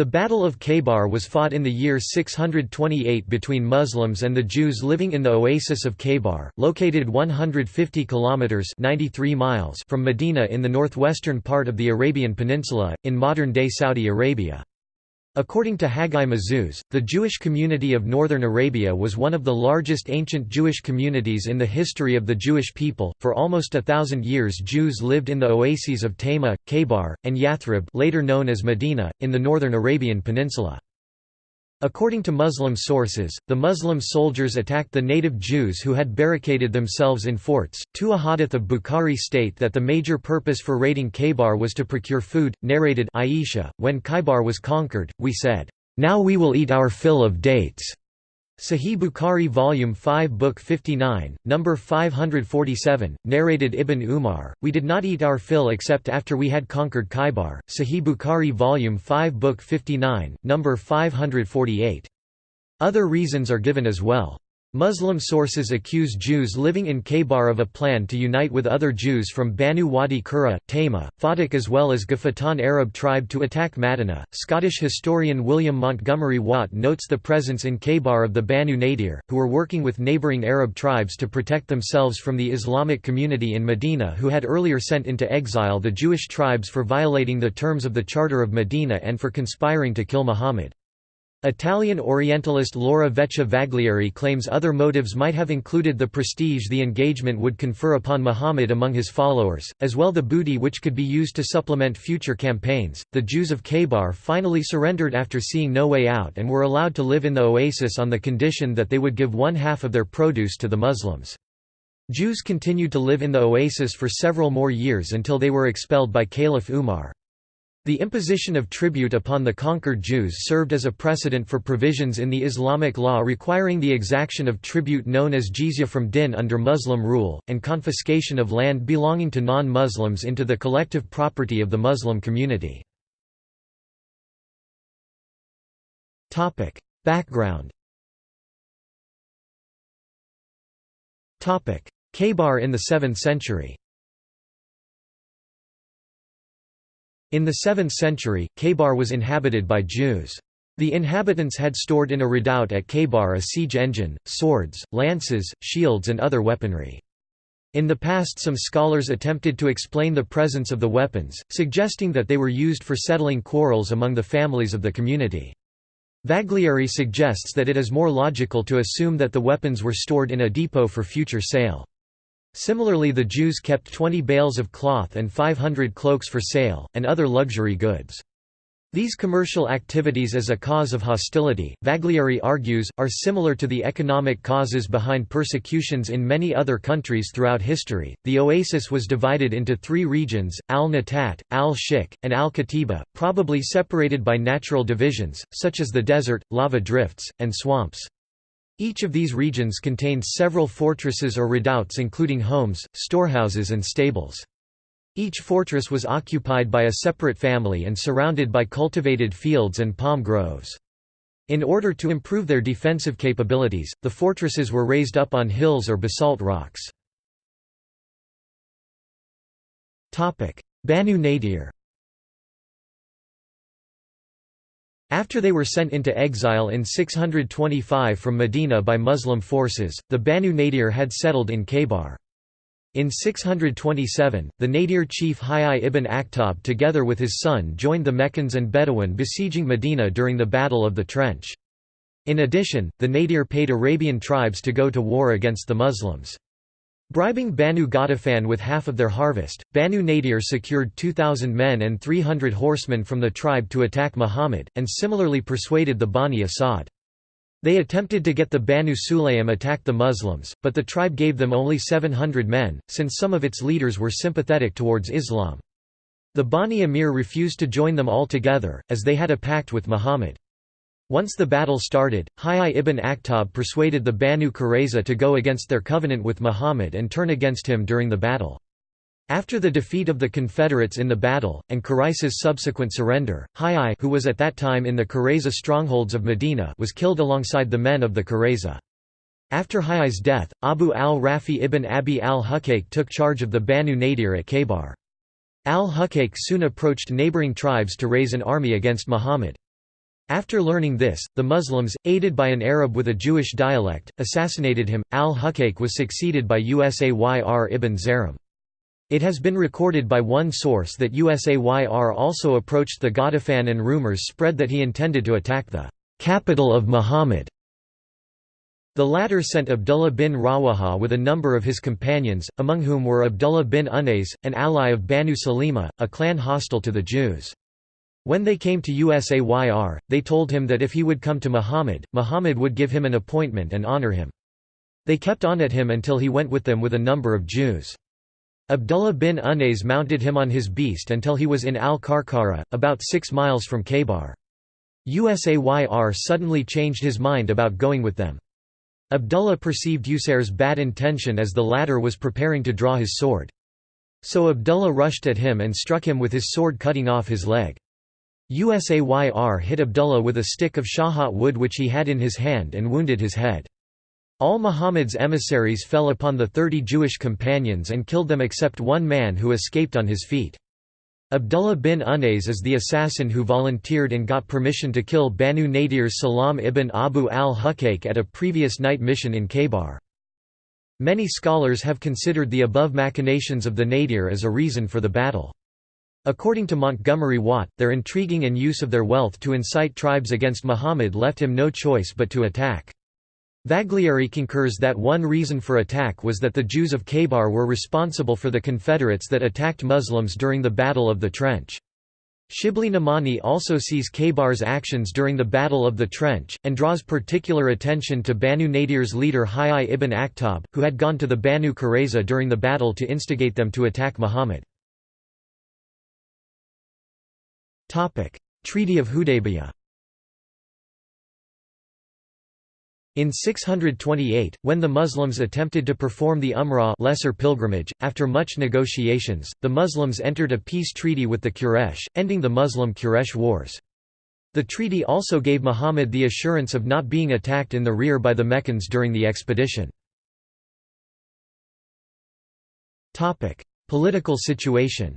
The Battle of Khaybar was fought in the year 628 between Muslims and the Jews living in the oasis of Khaybar, located 150 kilometers (93 miles) from Medina in the northwestern part of the Arabian Peninsula in modern-day Saudi Arabia. According to Haggai Mazuz, the Jewish community of northern Arabia was one of the largest ancient Jewish communities in the history of the Jewish people. For almost a thousand years, Jews lived in the oases of Tayma, Khaybar, and Yathrib, later known as Medina, in the northern Arabian Peninsula. According to Muslim sources, the Muslim soldiers attacked the native Jews who had barricaded themselves in forts. Two ahadith of Bukhari state that the major purpose for raiding Khaybar was to procure food. Narrated Aisha, when Khaybar was conquered, we said, Now we will eat our fill of dates. Sahih Bukhari Volume 5 Book 59, number 547, narrated Ibn Umar, we did not eat our fill except after we had conquered Khaybar, Sahih Bukhari Volume 5 Book 59, number 548. Other reasons are given as well. Muslim sources accuse Jews living in Khaybar of a plan to unite with other Jews from Banu Wadi Qura, Tayma, Fadak as well as Ghatafan Arab tribe to attack Madinah. Scottish historian William Montgomery Watt notes the presence in Khaybar of the Banu Nadir, who were working with neighboring Arab tribes to protect themselves from the Islamic community in Medina who had earlier sent into exile the Jewish tribes for violating the terms of the Charter of Medina and for conspiring to kill Muhammad. Italian Orientalist Laura Vecchia Vaglieri claims other motives might have included the prestige the engagement would confer upon Muhammad among his followers, as well the booty which could be used to supplement future campaigns. The Jews of Khaybar finally surrendered after seeing no way out and were allowed to live in the oasis on the condition that they would give one half of their produce to the Muslims. Jews continued to live in the oasis for several more years until they were expelled by Caliph Umar. The imposition of tribute upon the conquered Jews served as a precedent for provisions in the Islamic law requiring the exaction of tribute known as jizya from din under Muslim rule, and confiscation of land belonging to non-Muslims into the collective property of the Muslim community. Background Khaybar in the 7th century In the 7th century, Khaybar was inhabited by Jews. The inhabitants had stored in a redoubt at Khaybar a siege engine, swords, lances, shields and other weaponry. In the past some scholars attempted to explain the presence of the weapons, suggesting that they were used for settling quarrels among the families of the community. Vaglieri suggests that it is more logical to assume that the weapons were stored in a depot for future sale. Similarly the Jews kept 20 bales of cloth and 500 cloaks for sale, and other luxury goods. These commercial activities as a cause of hostility, Vaglieri argues, are similar to the economic causes behind persecutions in many other countries throughout history. The oasis was divided into three regions Al Natat, Al Shik, and Al Katiba, probably separated by natural divisions, such as the desert, lava drifts, and swamps. Each of these regions contained several fortresses or redoubts including homes, storehouses and stables. Each fortress was occupied by a separate family and surrounded by cultivated fields and palm groves. In order to improve their defensive capabilities, the fortresses were raised up on hills or basalt rocks. Banu Nadir After they were sent into exile in 625 from Medina by Muslim forces, the Banu Nadir had settled in Khaybar. In 627, the Nadir chief Hayy ibn Akhtab together with his son joined the Meccans and Bedouin besieging Medina during the Battle of the Trench. In addition, the Nadir paid Arabian tribes to go to war against the Muslims. Bribing Banu Ghatafan with half of their harvest, Banu Nadir secured 2,000 men and 300 horsemen from the tribe to attack Muhammad, and similarly persuaded the Bani Asad. They attempted to get the Banu Sulaym attack the Muslims, but the tribe gave them only 700 men, since some of its leaders were sympathetic towards Islam. The Bani Amir refused to join them altogether, as they had a pact with Muhammad. Once the battle started, Hayy ibn Akhtab persuaded the Banu Qurayza to go against their covenant with Muhammad and turn against him during the battle. After the defeat of the Confederates in the battle, and Qurayza's subsequent surrender, Hayy who was at that time in the Qurayza strongholds of Medina was killed alongside the men of the Qurayza. After Hayy's death, Abu al-Rafi ibn Abi al-Huqayq took charge of the Banu Nadir at Khaybar. Al-Huqayq soon approached neighboring tribes to raise an army against Muhammad. After learning this, the Muslims, aided by an Arab with a Jewish dialect, assassinated him. Al-Huqayq was succeeded by Usayr ibn Zaram. It has been recorded by one source that Usayr also approached the Ghatafan and rumors spread that he intended to attack the capital of Muhammad. The latter sent Abdullah bin Rawaha with a number of his companions, among whom were Abdullah bin Unais, an ally of Banu Salima, a clan hostile to the Jews. When they came to Usayr, they told him that if he would come to Muhammad, Muhammad would give him an appointment and honor him. They kept on at him until he went with them with a number of Jews. Abdullah bin Unais mounted him on his beast until he was in Al-Karkara, about six miles from Khaybar. Usayr suddenly changed his mind about going with them. Abdullah perceived Usayr's bad intention as the latter was preparing to draw his sword. So Abdullah rushed at him and struck him with his sword cutting off his leg. Usayr hit Abdullah with a stick of shahat wood which he had in his hand and wounded his head. All Muhammad's emissaries fell upon the thirty Jewish companions and killed them except one man who escaped on his feet. Abdullah bin Unais is the assassin who volunteered and got permission to kill Banu Nadir's Salam ibn Abu al-Huqayq at a previous night mission in Khaybar. Many scholars have considered the above machinations of the Nadir as a reason for the battle. According to Montgomery Watt, their intriguing and use of their wealth to incite tribes against Muhammad left him no choice but to attack. Vaglieri concurs that one reason for attack was that the Jews of Khaybar were responsible for the Confederates that attacked Muslims during the Battle of the Trench. Shibli Nomani also sees Khaybar's actions during the Battle of the Trench, and draws particular attention to Banu Nadir's leader Hayy ibn Akhtab, who had gone to the Banu Qurayza during the battle to instigate them to attack Muhammad. Treaty of Hudaybiyah In 628, when the Muslims attempted to perform the Umrah lesser pilgrimage, after much negotiations, the Muslims entered a peace treaty with the Quraysh, ending the Muslim-Quraysh wars. The treaty also gave Muhammad the assurance of not being attacked in the rear by the Meccans during the expedition. Political situation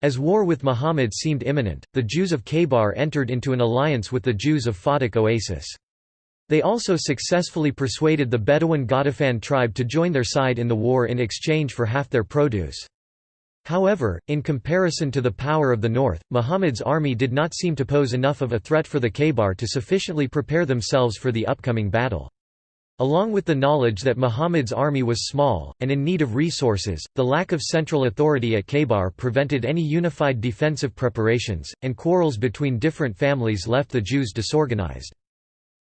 As war with Muhammad seemed imminent, the Jews of Khaybar entered into an alliance with the Jews of Fadak Oasis. They also successfully persuaded the Bedouin Ghatafan tribe to join their side in the war in exchange for half their produce. However, in comparison to the power of the north, Muhammad's army did not seem to pose enough of a threat for the Khaybar to sufficiently prepare themselves for the upcoming battle. Along with the knowledge that Muhammad's army was small, and in need of resources, the lack of central authority at Khaybar prevented any unified defensive preparations, and quarrels between different families left the Jews disorganized.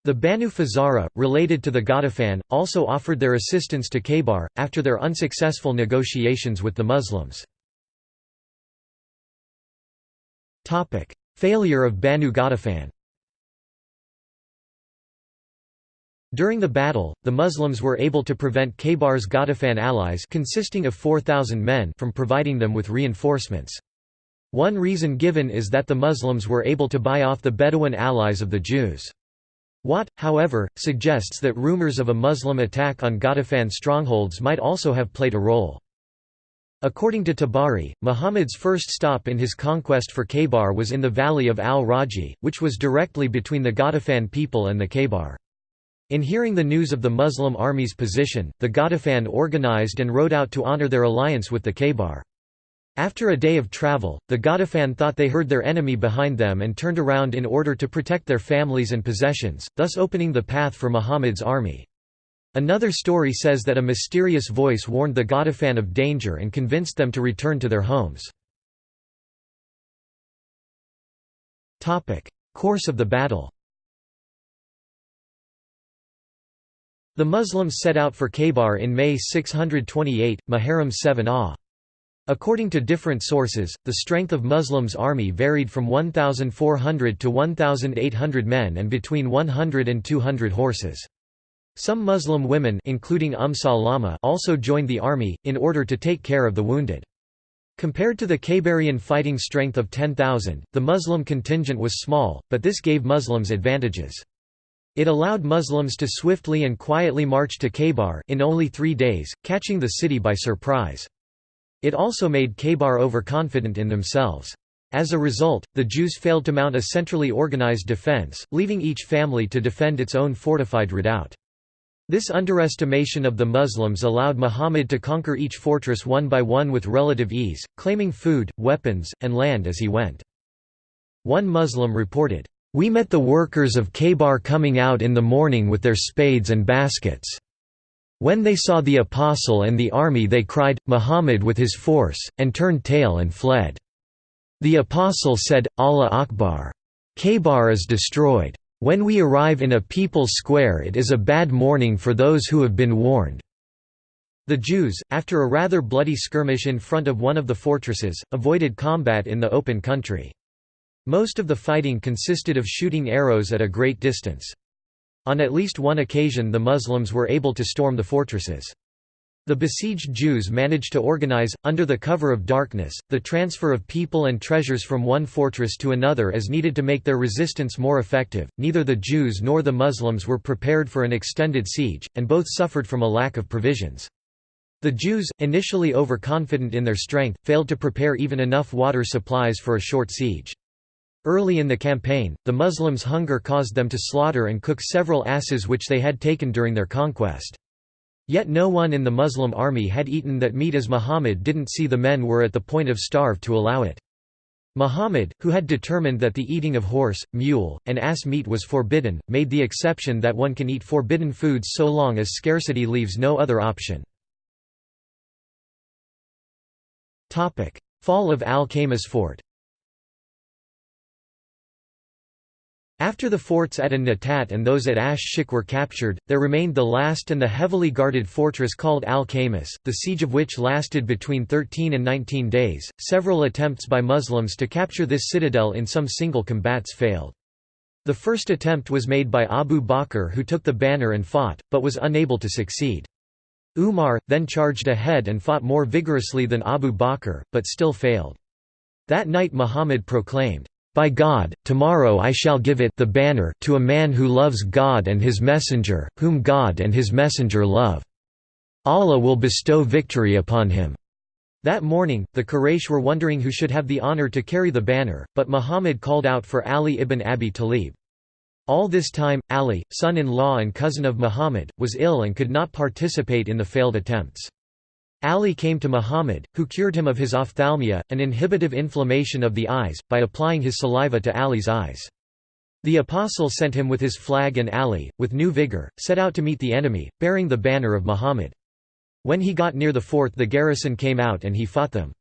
The Banu Fazara, related to the Ghatafan, also offered their assistance to Khaybar, after their unsuccessful negotiations with the Muslims. Failure of Banu Ghatafan During the battle, the Muslims were able to prevent Khaybar's Ghatafan allies consisting of 4,000 men from providing them with reinforcements. One reason given is that the Muslims were able to buy off the Bedouin allies of the Jews. Watt, however, suggests that rumors of a Muslim attack on Ghatafan strongholds might also have played a role. According to Tabari, Muhammad's first stop in his conquest for Khaybar was in the valley of al-Raji, which was directly between the Ghatafan people and the Khaybar. In hearing the news of the Muslim army's position, the Ghatafan organized and rode out to honor their alliance with the Khaybar. After a day of travel, the Ghatafan thought they heard their enemy behind them and turned around in order to protect their families and possessions, thus opening the path for Muhammad's army. Another story says that a mysterious voice warned the Ghatafan of danger and convinced them to return to their homes. Course of the battle The Muslims set out for Khaybar in May 628, Muharram 7 Ah. According to different sources, the strength of Muslims' army varied from 1,400 to 1,800 men and between 100 and 200 horses. Some Muslim women including Umm Salama also joined the army, in order to take care of the wounded. Compared to the Khaybarian fighting strength of 10,000, the Muslim contingent was small, but this gave Muslims advantages. It allowed Muslims to swiftly and quietly march to Khaybar in only three days, catching the city by surprise. It also made Khaybar overconfident in themselves. As a result, the Jews failed to mount a centrally organized defense, leaving each family to defend its own fortified redoubt. This underestimation of the Muslims allowed Muhammad to conquer each fortress one by one with relative ease, claiming food, weapons, and land as he went. One Muslim reported, "...we met the workers of Khaybar coming out in the morning with their spades and baskets. When they saw the apostle and the army they cried, Muhammad with his force, and turned tail and fled. The apostle said, Allah Akbar. Khaybar is destroyed. When we arrive in a people's square it is a bad morning for those who have been warned." The Jews, after a rather bloody skirmish in front of one of the fortresses, avoided combat in the open country. Most of the fighting consisted of shooting arrows at a great distance. On at least one occasion the Muslims were able to storm the fortresses. The besieged Jews managed to organize, under the cover of darkness, the transfer of people and treasures from one fortress to another as needed to make their resistance more effective. Neither the Jews nor the Muslims were prepared for an extended siege, and both suffered from a lack of provisions. The Jews, initially overconfident in their strength, failed to prepare even enough water supplies for a short siege. Early in the campaign, the Muslims' hunger caused them to slaughter and cook several asses which they had taken during their conquest. Yet no one in the Muslim army had eaten that meat as Muhammad didn't see the men were at the point of starve to allow it. Muhammad, who had determined that the eating of horse, mule, and ass meat was forbidden, made the exception that one can eat forbidden foods so long as scarcity leaves no other option. Fall of Al-Khamis fort After the forts at An-Natat and those at Ash-Shik were captured, there remained the last and the heavily guarded fortress called Al-Khamis, the siege of which lasted between 13 and 19 days. Several attempts by Muslims to capture this citadel in some single combats failed. The first attempt was made by Abu Bakr who took the banner and fought, but was unable to succeed. Umar, then charged ahead and fought more vigorously than Abu Bakr, but still failed. That night Muhammad proclaimed, by God, tomorrow I shall give it the banner to a man who loves God and his messenger, whom God and his messenger love. Allah will bestow victory upon him." That morning, the Quraysh were wondering who should have the honor to carry the banner, but Muhammad called out for Ali ibn Abi Talib. All this time, Ali, son-in-law and cousin of Muhammad, was ill and could not participate in the failed attempts. Ali came to Muhammad, who cured him of his ophthalmia, an inhibitive inflammation of the eyes, by applying his saliva to Ali's eyes. The apostle sent him with his flag and Ali, with new vigor, set out to meet the enemy, bearing the banner of Muhammad. When he got near the fort the garrison came out and he fought them.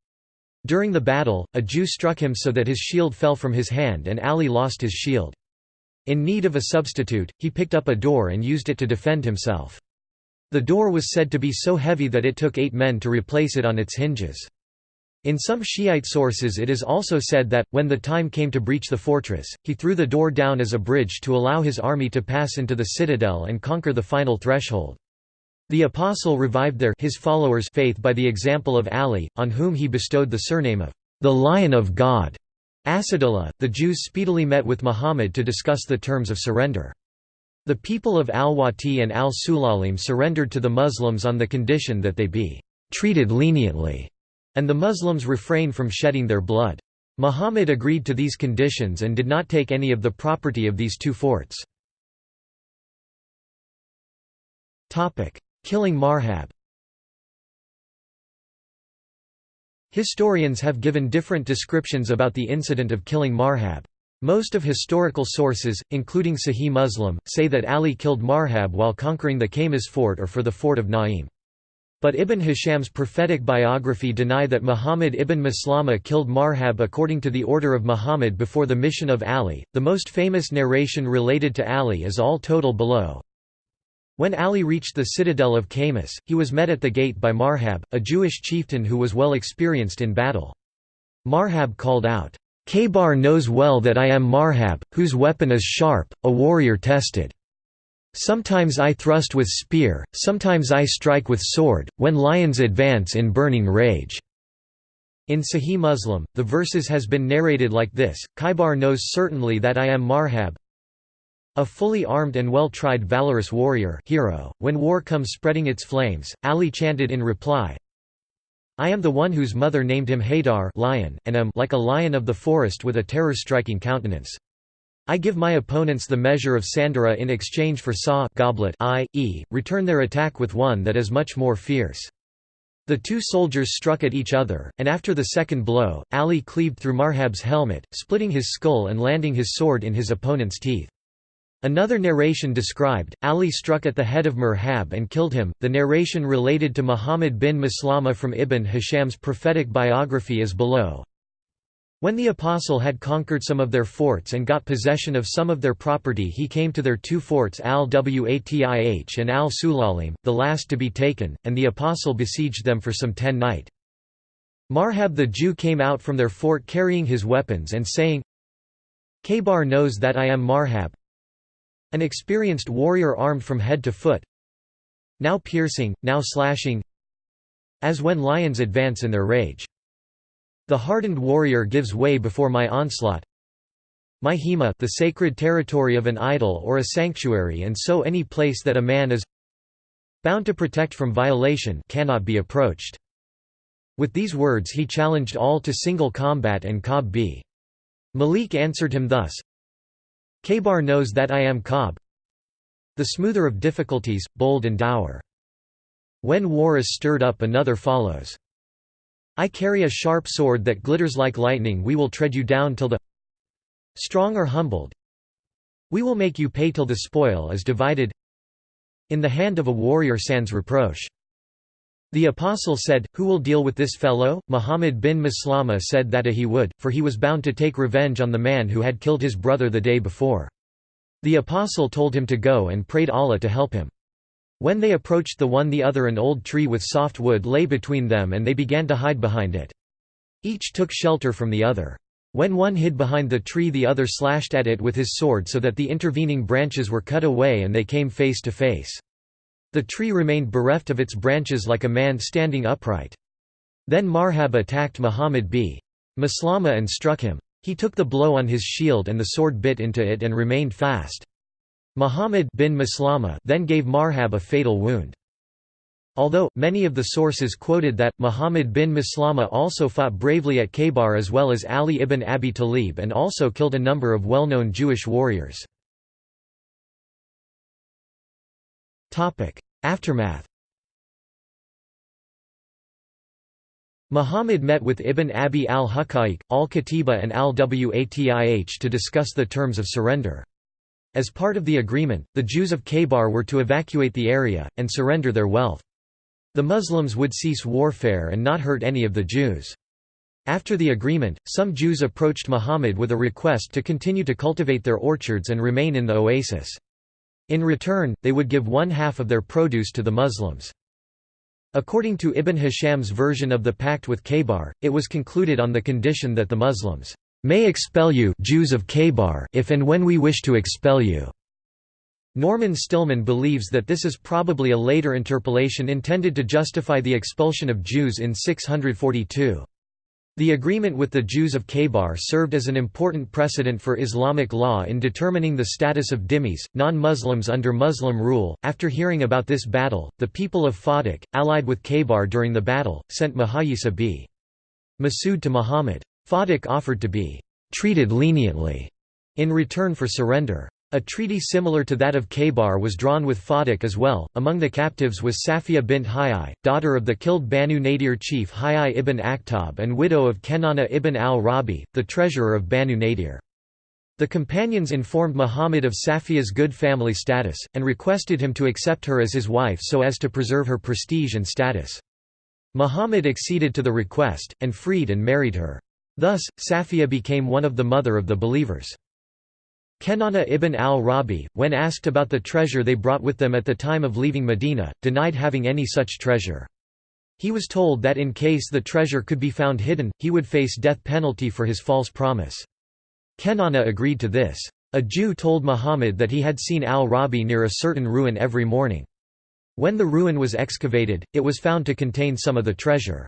During the battle, a Jew struck him so that his shield fell from his hand and Ali lost his shield. In need of a substitute, he picked up a door and used it to defend himself. The door was said to be so heavy that it took eight men to replace it on its hinges. In some Shiite sources it is also said that, when the time came to breach the fortress, he threw the door down as a bridge to allow his army to pass into the citadel and conquer the final threshold. The apostle revived their his followers' faith by the example of Ali, on whom he bestowed the surname of the Lion of God. Asadullah, the Jews speedily met with Muhammad to discuss the terms of surrender. The people of al-Wati and al-Sulalim surrendered to the Muslims on the condition that they be treated leniently, and the Muslims refrain from shedding their blood. Muhammad agreed to these conditions and did not take any of the property of these two forts. Killing Marhab Historians have given different descriptions about the incident of killing Marhab. Most of historical sources, including Sahih Muslim, say that Ali killed Marhab while conquering the Khamis fort or for the fort of Naim. But Ibn Hisham's prophetic biography deny that Muhammad ibn Maslama killed Marhab according to the order of Muhammad before the mission of Ali. The most famous narration related to Ali is all total below. When Ali reached the citadel of Khamis, he was met at the gate by Marhab, a Jewish chieftain who was well experienced in battle. Marhab called out, Khaybar knows well that I am Marhab, whose weapon is sharp, a warrior tested. Sometimes I thrust with spear, sometimes I strike with sword, when lions advance in burning rage." In Sahih Muslim, the verses has been narrated like this, Khaybar knows certainly that I am Marhab, a fully armed and well-tried valorous warrior hero. .When war comes spreading its flames, Ali chanted in reply, I am the one whose mother named him Haidar lion, and am like a lion of the forest with a terror-striking countenance. I give my opponents the measure of Sandara in exchange for Sa goblet i.e., return their attack with one that is much more fierce. The two soldiers struck at each other, and after the second blow, Ali cleaved through Marhab's helmet, splitting his skull and landing his sword in his opponent's teeth. Another narration described, Ali struck at the head of Marhab and killed him. The narration related to Muhammad bin Maslama from Ibn Hisham's prophetic biography is below. When the apostle had conquered some of their forts and got possession of some of their property he came to their two forts al-Watih and al-Sulalim, the last to be taken, and the apostle besieged them for some ten night. Marhab the Jew came out from their fort carrying his weapons and saying, Khaybar knows that I am Marhab, an experienced warrior armed from head to foot, now piercing, now slashing, as when lions advance in their rage. The hardened warrior gives way before my onslaught. My hema the sacred territory of an idol or a sanctuary and so any place that a man is bound to protect from violation cannot be approached. With these words he challenged all to single combat and Ka'b b. Malik answered him thus, Khaybar knows that I am Ka'b, the smoother of difficulties, bold and dour. When war is stirred up another follows. I carry a sharp sword that glitters like lightning we will tread you down till the strong are humbled. We will make you pay till the spoil is divided in the hand of a warrior sans reproche. The apostle said, Who will deal with this fellow? Muhammad bin Maslama said that he would, for he was bound to take revenge on the man who had killed his brother the day before. The apostle told him to go and prayed Allah to help him. When they approached the one the other an old tree with soft wood lay between them and they began to hide behind it. Each took shelter from the other. When one hid behind the tree the other slashed at it with his sword so that the intervening branches were cut away and they came face to face. The tree remained bereft of its branches like a man standing upright. Then Marhab attacked Muhammad b. Maslama and struck him. He took the blow on his shield and the sword bit into it and remained fast. Muhammad bin Maslama then gave Marhab a fatal wound. Although, many of the sources quoted that, Muhammad bin Maslama also fought bravely at Khaybar as well as Ali ibn Abi Talib and also killed a number of well-known Jewish warriors. Aftermath Muhammad met with Ibn Abi al-Haqa'iq, al-Katiba and al-Watih to discuss the terms of surrender. As part of the agreement, the Jews of Khaybar were to evacuate the area, and surrender their wealth. The Muslims would cease warfare and not hurt any of the Jews. After the agreement, some Jews approached Muhammad with a request to continue to cultivate their orchards and remain in the oasis. In return, they would give one half of their produce to the Muslims. According to Ibn Hisham's version of the pact with Khaybar, it was concluded on the condition that the Muslims may expel you Jews of Khaybar if and when we wish to expel you." Norman Stillman believes that this is probably a later interpolation intended to justify the expulsion of Jews in 642. The agreement with the Jews of Khaybar served as an important precedent for Islamic law in determining the status of dhimmis, non-Muslims under Muslim rule. After hearing about this battle, the people of Fadak, allied with Khaybar during the battle, sent Muhayyisa b. Masud to Muhammad. Fadak offered to be «treated leniently» in return for surrender. A treaty similar to that of Khaybar was drawn with Fadak as well. Among the captives was Safiya bint Hayy, daughter of the killed Banu Nadir chief Hayy ibn Akhtab and widow of Kenana ibn al-Rabi, the treasurer of Banu Nadir. The companions informed Muhammad of Safiya's good family status, and requested him to accept her as his wife so as to preserve her prestige and status. Muhammad acceded to the request, and freed and married her. Thus, Safiya became one of the mother of the believers. Kenana ibn al-Rabi, when asked about the treasure they brought with them at the time of leaving Medina, denied having any such treasure. He was told that in case the treasure could be found hidden, he would face death penalty for his false promise. Kenana agreed to this. A Jew told Muhammad that he had seen al-Rabi near a certain ruin every morning. When the ruin was excavated, it was found to contain some of the treasure.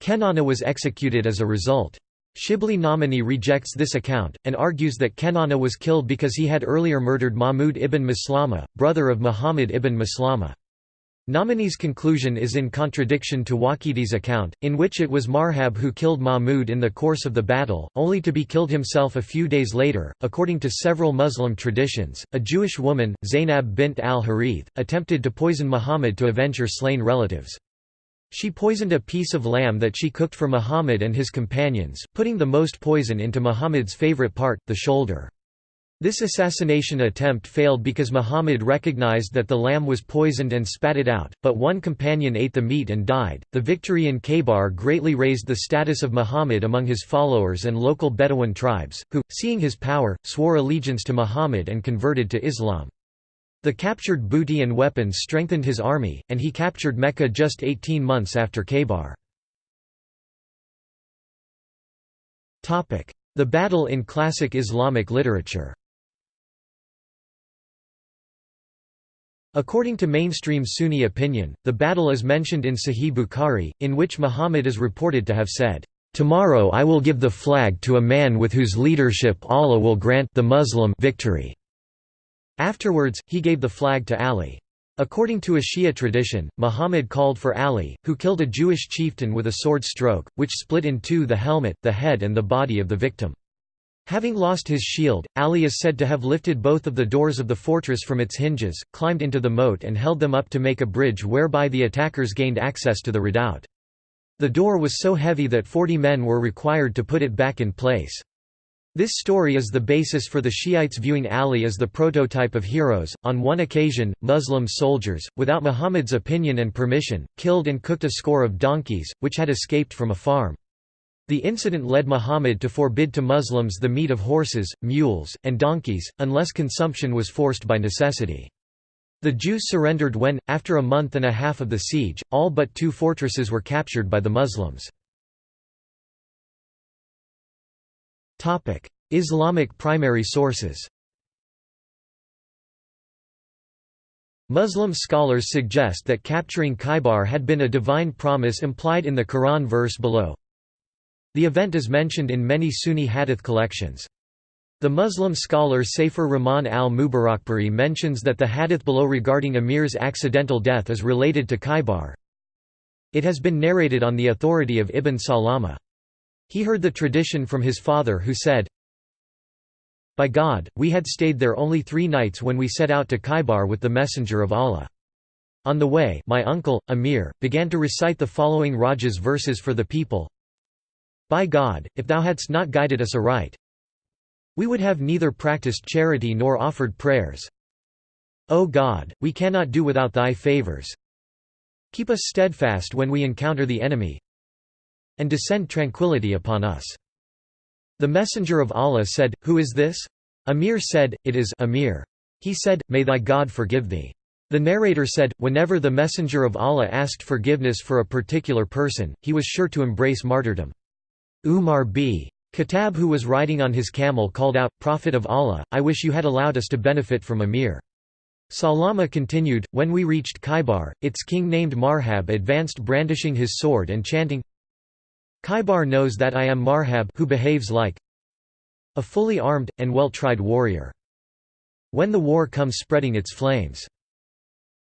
Kenana was executed as a result. Shibli Nomani rejects this account, and argues that Kenana was killed because he had earlier murdered Mahmud ibn Maslama, brother of Muhammad ibn Maslama. Nomani's conclusion is in contradiction to Waqidi's account, in which it was Marhab who killed Mahmud in the course of the battle, only to be killed himself a few days later. According to several Muslim traditions, a Jewish woman, Zainab bint al Harith, attempted to poison Muhammad to avenge her slain relatives. She poisoned a piece of lamb that she cooked for Muhammad and his companions, putting the most poison into Muhammad's favorite part, the shoulder. This assassination attempt failed because Muhammad recognized that the lamb was poisoned and spat it out, but one companion ate the meat and died. The victory in Khaybar greatly raised the status of Muhammad among his followers and local Bedouin tribes, who, seeing his power, swore allegiance to Muhammad and converted to Islam. The captured booty and weapons strengthened his army, and he captured Mecca just 18 months after Khaybar. The battle in classic Islamic literature According to mainstream Sunni opinion, the battle is mentioned in Sahih Bukhari, in which Muhammad is reported to have said, "Tomorrow I will give the flag to a man with whose leadership Allah will grant the Muslim victory." Afterwards, he gave the flag to Ali. According to a Shia tradition, Muhammad called for Ali, who killed a Jewish chieftain with a sword stroke, which split in two the helmet, the head and the body of the victim. Having lost his shield, Ali is said to have lifted both of the doors of the fortress from its hinges, climbed into the moat and held them up to make a bridge whereby the attackers gained access to the redoubt. The door was so heavy that forty men were required to put it back in place. This story is the basis for the Shiites viewing Ali as the prototype of heroes. On one occasion, Muslim soldiers, without Muhammad's opinion and permission, killed and cooked a score of donkeys, which had escaped from a farm. The incident led Muhammad to forbid to Muslims the meat of horses, mules, and donkeys, unless consumption was forced by necessity. The Jews surrendered when, after a month and a half of the siege, all but two fortresses were captured by the Muslims. Islamic primary sources Muslim scholars suggest that capturing Khaybar had been a divine promise implied in the Quran verse below, the event is mentioned in many Sunni hadith collections. The Muslim scholar Safiur Rahman al-Mubarakpuri mentions that the hadith below regarding Amir's accidental death is related to Khaybar. It has been narrated on the authority of Ibn Salama. He heard the tradition from his father who said, By God, we had stayed there only three nights when we set out to Khaybar with the Messenger of Allah. On the way, my uncle, Amir, began to recite the following Rajaz verses for the people, by God, if thou hadst not guided us aright, we would have neither practiced charity nor offered prayers. O God, we cannot do without thy favors. Keep us steadfast when we encounter the enemy, and descend tranquility upon us. The messenger of Allah said, Who is this? Amir said, It is Amir. He said, May thy God forgive thee. The narrator said, whenever the messenger of Allah asked forgiveness for a particular person, he was sure to embrace martyrdom. Umar b. Khattab who was riding on his camel called out, Prophet of Allah, I wish you had allowed us to benefit from Amir. Salama continued, When we reached Khaybar, its king named Marhab advanced brandishing his sword and chanting, Khaybar knows that I am Marhab who behaves like a fully armed, and well-tried warrior. When the war comes spreading its flames.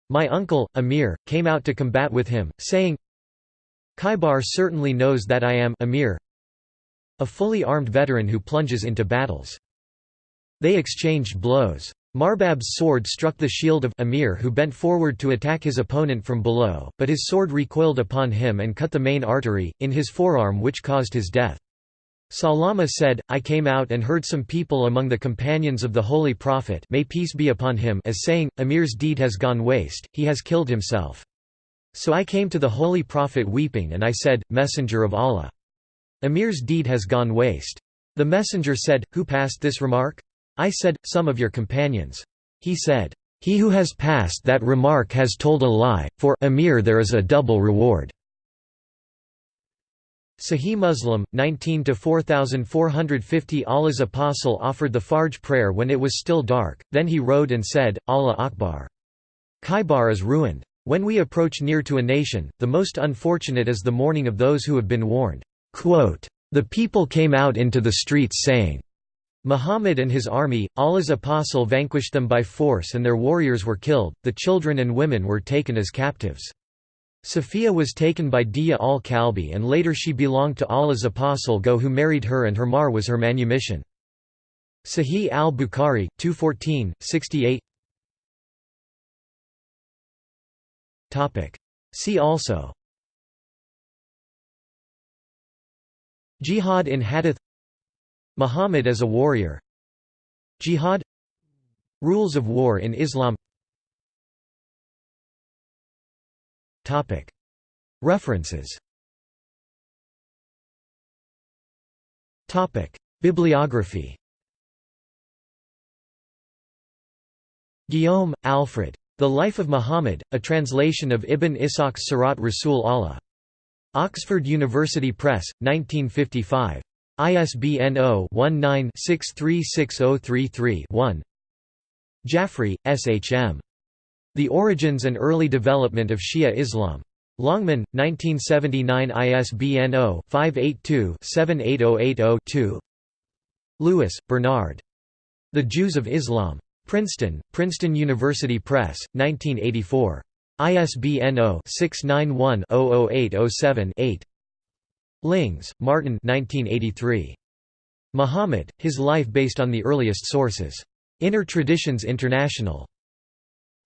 My uncle, Amir, came out to combat with him, saying, Khaybar certainly knows that I am Amir, a fully armed veteran who plunges into battles. They exchanged blows. Marhab's sword struck the shield of Amir who bent forward to attack his opponent from below, but his sword recoiled upon him and cut the main artery, in his forearm which caused his death. Salama said, I came out and heard some people among the companions of the Holy Prophet may peace be upon him as saying, Amir's deed has gone waste, he has killed himself. So I came to the Holy Prophet weeping and I said, Messenger of Allah. Amir's deed has gone waste. The messenger said, Who passed this remark? I said, Some of your companions. He said, He who has passed that remark has told a lie, for Amir there is a double reward. Sahih Muslim, 19–4450 Allah's apostle offered the Fajr prayer when it was still dark, then he rode and said, Allah Akbar. Khaybar is ruined. When we approach near to a nation, the most unfortunate is the mourning of those who have been warned. Quote, the people came out into the streets saying, Muhammad and his army, Allah's apostle vanquished them by force and their warriors were killed, the children and women were taken as captives. Safiya was taken by Dihya al-Kalbi and later she belonged to Allah's apostle Go who married her and her mahr was her manumission. Sahih al-Bukhari, 214, 68 See also Jihad in Hadith Muhammad as a warrior. Jihad. Rules of war in Islam. References. Bibliography. Guillaume, Alfred. The Life of Muhammad, a translation of Ibn Ishaq's Sirat Rasul Allah. Oxford University Press, 1955. ISBN 0-19-636033-1 Jafri, S. H. M. The Origins and Early Development of Shia Islam. Longman, 1979 ISBN 0-582-78080-2 Lewis, Bernard. The Jews of Islam. Princeton, Princeton University Press, 1984. ISBN 0-691-00807-8 Lings, Martin 1983. Muhammad, His Life Based on the Earliest Sources. Inner Traditions International.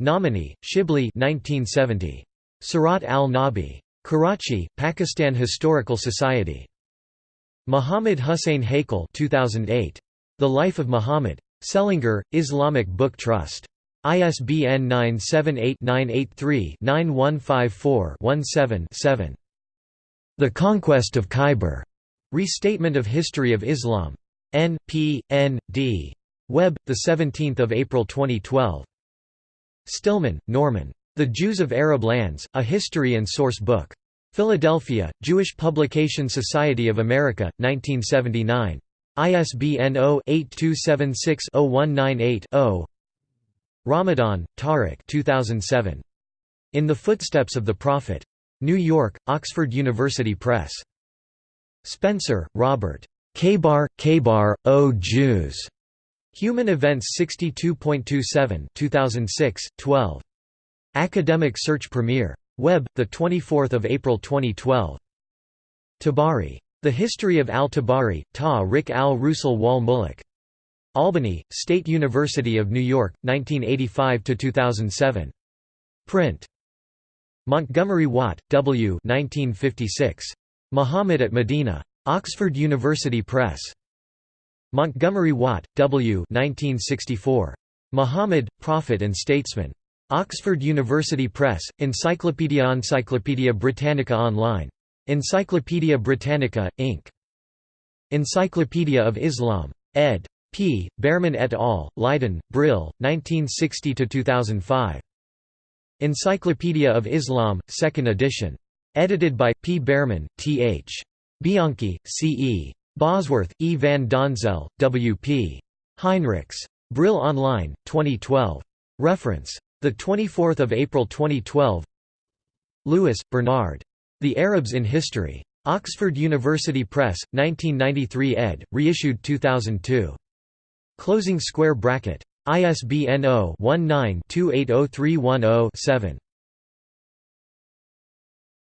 Nomani, Shibli 1970. Sirat al-Nabi. Karachi, Pakistan Historical Society. Muhammad Hussein Haikal 2008. The Life of Muhammad. Selangor, Islamic Book Trust. ISBN 978-983-9154-17-7. The Conquest of Khyber. Restatement of History of Islam. N. P. N. D. Web, 17 April 2012. Stillman, Norman. The Jews of Arab Lands, A History and Source Book. Philadelphia, Jewish Publication Society of America, 1979. ISBN 0-8276-0198-0 Ramadan, Tariq 2007. In the Footsteps of the Prophet. New York, Oxford University Press. Spencer, Robert. Khaybar, Khaybar, O Jews. Human Events 62.27 2006, 12. Academic Search Premier. Web, 24 April 2012. Tabari. The History of al-Tabari, Ta Rik al-Rusul wal Muluk. Albany, State University of New York, 1985–2007. Print. Montgomery Watt, W. 1956. Muhammad at Medina. Oxford University Press. Montgomery Watt, W. 1964. Muhammad, Prophet and Statesman. Oxford University Press, Encyclopaedia Encyclopaedia Britannica Online. Encyclopaedia Britannica, Inc. Encyclopedia of Islam. ed. P. Bearman et al., Leiden, Brill, 1960–2005. Encyclopedia of Islam, 2nd edition. Edited by, P. Bearman, T. H. Bianchi, C. E. Bosworth, E. van Donzel, W. P. Heinrichs. Brill Online, 2012. Reference. 24 April 2012 Lewis, Bernard. The Arabs in History. Oxford University Press, 1993 ed., reissued 2002. Closing square bracket. ISBN 0-19-280310-7.